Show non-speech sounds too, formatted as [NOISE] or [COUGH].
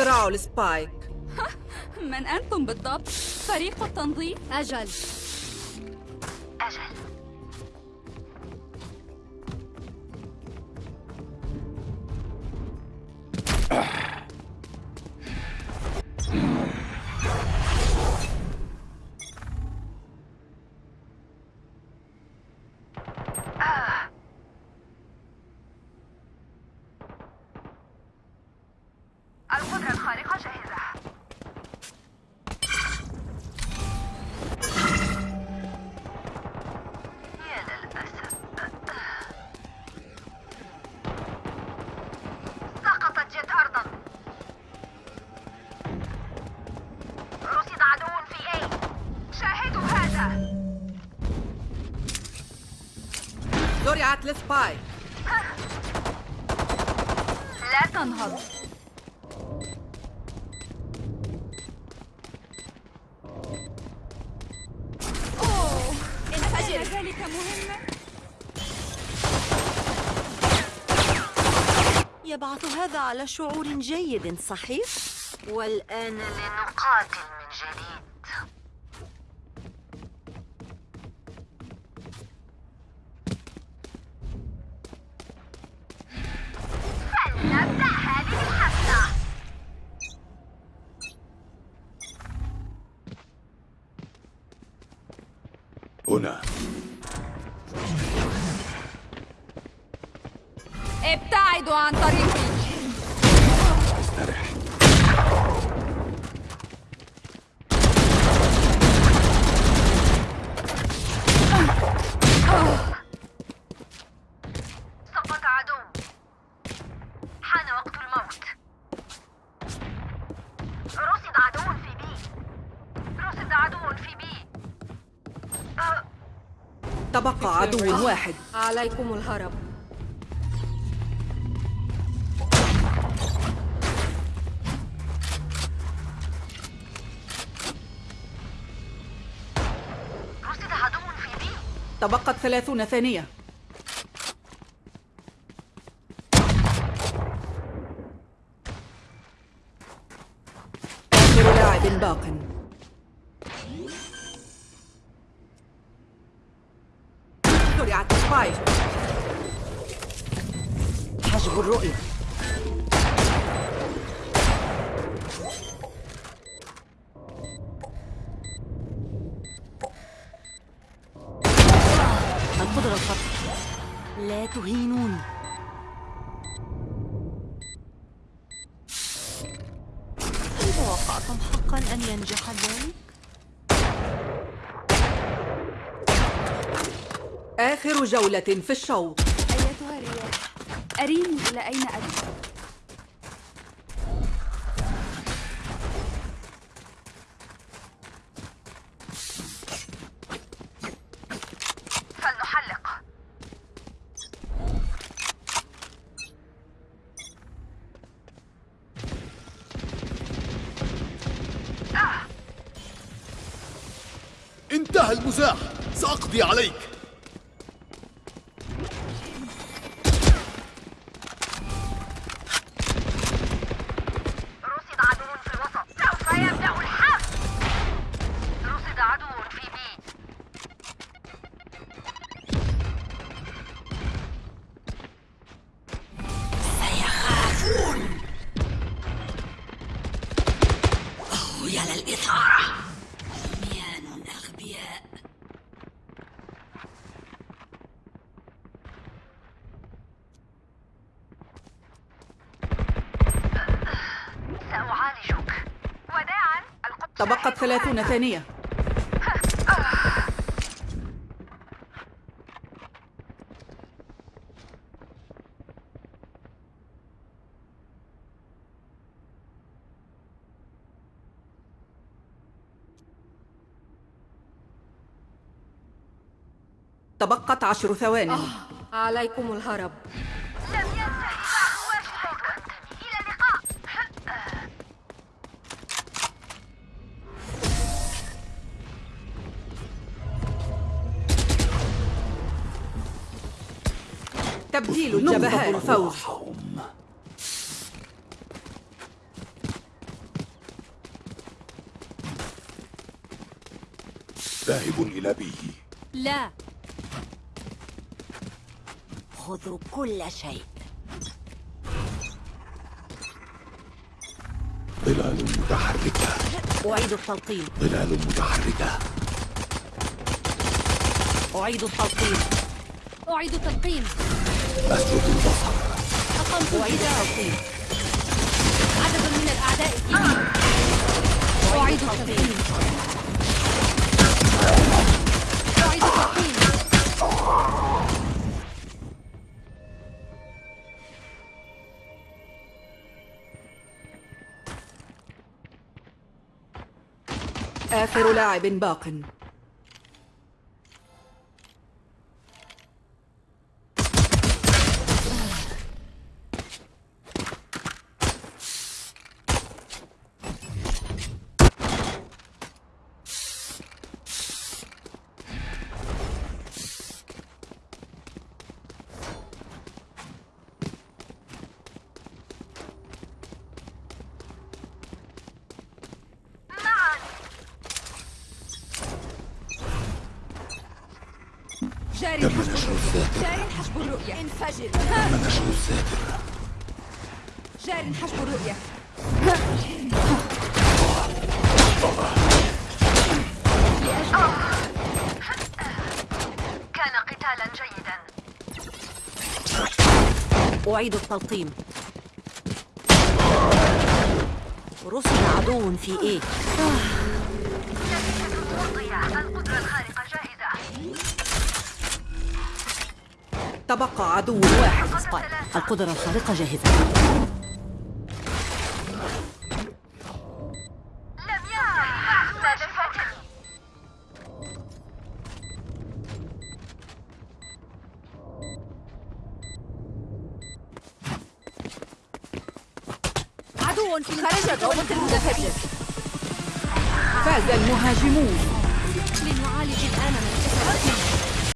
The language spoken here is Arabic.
اختراع السبايك [LAUGHS] من أنتم بالضبط؟ فريق التنظيم؟ أجل أجل زرعت السبايك لا تنهض. أوه انفجر. ذلك مهمة يبعث هذا على شعور جيد صحيح؟ والآن لنقاتل من جديد. Λούνα. Επτά, Ιντουάν, τα تبقى عدو واحد. عليكم الهرب. رصد عدو في بي. تبقت ثلاثون ثانية. آخر لاعب باق. زرعت سبايك حجب الرؤية. القدرة الخطأ لا تهينوني توقعتم حقا أن ينجح ذلك؟ آخر جولة في الشوط. أيتها الرياح أريني إلى أين أذهب؟ فلنحلق. انتهى المزاح. سأقضي عليك. تبقت ثلاثون ثانية. تبقت عشر ثوان عليكم الهرب. تبديل جبهات الفوز ذاهب إلى به لا. خذوا كل شيء. ظلال متحركة. أعيد التلقيم. ظلال متحركة. أعيد التلقيم. أعيد التلقيم. أسرد البصر أقمت التلقيم عدد من الأعداء أعيد أعيد آخر لاعب باق. تم نشر الذاكرة جاري حسب الرؤية. انفجر. تم نشر الذاكرة جاري حسب الرؤية. كان قتالا جيدا. أعيد التلقيم. رسل عدو في إيه؟ القدرة الخارقة جاهزة تبقى عدو واحد. سبايك القدرة الخارقة جاهزة. عدو في خرج الروبوت المتفجر فاز المهاجمون. لنعالج الآن من